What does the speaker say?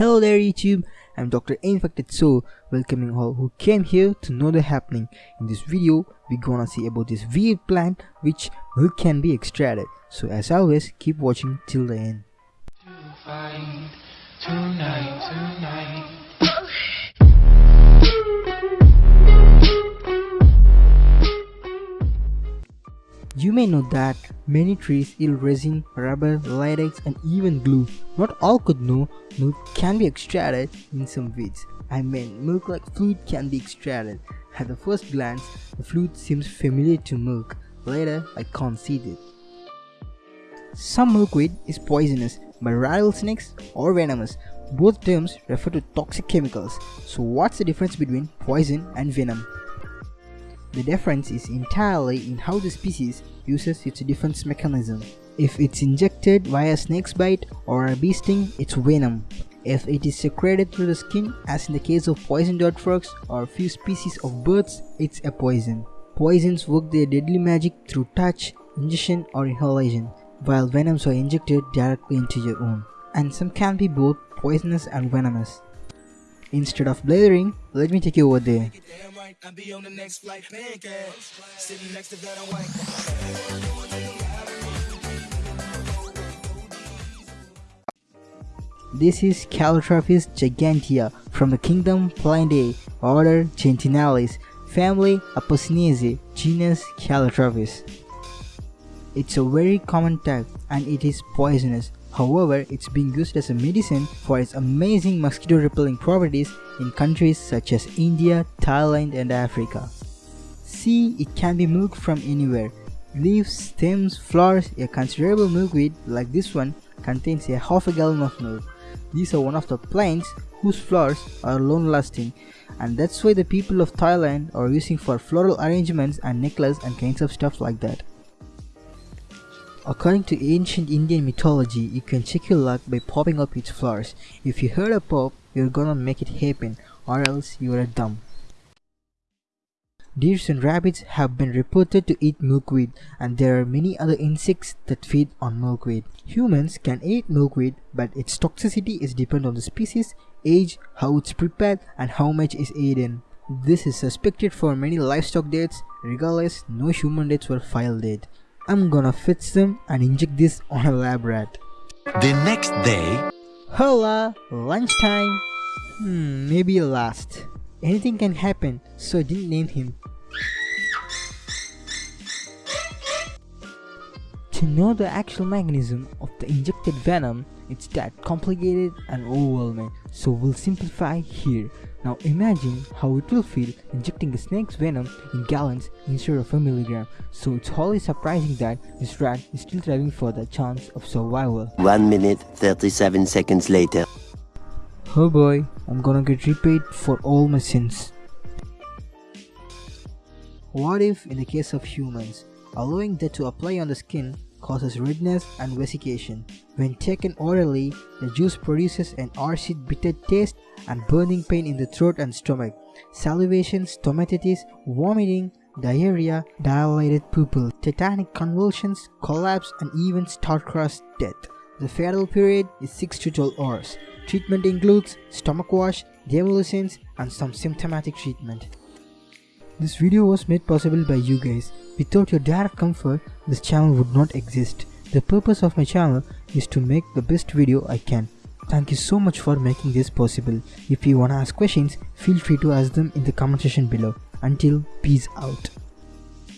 Hello there YouTube, I'm Dr. Infected Soul, welcoming all who came here to know the happening. In this video, we gonna see about this weird plant which milk can be extracted. So as always, keep watching till the end. Tonight, tonight. You may know that many trees yield resin, rubber, latex and even glue. Not all could know milk can be extracted in some weeds. I mean milk like fluid can be extracted. At the first glance, the fluid seems familiar to milk. Later, I it. Some milkweed is poisonous, but rattlesnakes or venomous. Both terms refer to toxic chemicals. So what's the difference between poison and venom? The difference is entirely in how the species uses its defense mechanism. If it's injected via snake's bite or a bee sting, it's venom. If it is secreted through the skin, as in the case of poison dart frogs or a few species of birds, it's a poison. Poisons work their deadly magic through touch, ingestion or inhalation, while venoms are injected directly into your wound. And some can be both poisonous and venomous. Instead of blathering, let me take you over there. This is Calotropis gigantea from the kingdom Plantae, order Gentianales, family Apocynaceae, genus Calotropis. It's a very common type and it is poisonous. However, it's being used as a medicine for its amazing mosquito repelling properties in countries such as India, Thailand and Africa. See, it can be milked from anywhere. Leaves, stems, flowers, a considerable milkweed like this one contains a half a gallon of milk. These are one of the plants whose flowers are long lasting and that's why the people of Thailand are using for floral arrangements and necklace and kinds of stuff like that. According to ancient Indian mythology, you can check your luck by popping up its flowers. If you heard a pop, you're gonna make it happen or else you're a dumb. Deers and rabbits have been reported to eat milkweed and there are many other insects that feed on milkweed. Humans can eat milkweed but its toxicity is dependent on the species, age, how it's prepared and how much is eaten. This is suspected for many livestock deaths, regardless no human deaths were filed yet. I'm gonna fix them and inject this on a lab rat. The next day, Hola! Lunchtime! Hmm, maybe last. Anything can happen, so I didn't name him. To know the actual mechanism of the injected venom, it's that complicated and overwhelming, so we'll simplify here. Now imagine how it will feel injecting a snake's venom in gallons instead of a milligram, so it's wholly surprising that this rat is still thriving for the chance of survival. 1 minute 37 seconds later. Oh boy, I'm gonna get repaid for all my sins. What if, in the case of humans, allowing that to apply on the skin causes redness and vesication? When taken orally, the juice produces an acid bitter taste and burning pain in the throat and stomach, salivation, stomatitis, vomiting, diarrhea, dilated pupil, tetanic convulsions, collapse and even star-crossed death. The fatal period is 6 to 12 hours. Treatment includes stomach wash, demulcents and some symptomatic treatment. This video was made possible by you guys. Without your direct comfort, this channel would not exist. The purpose of my channel is to make the best video I can. Thank you so much for making this possible. If you wanna ask questions, feel free to ask them in the comment section below. Until peace out.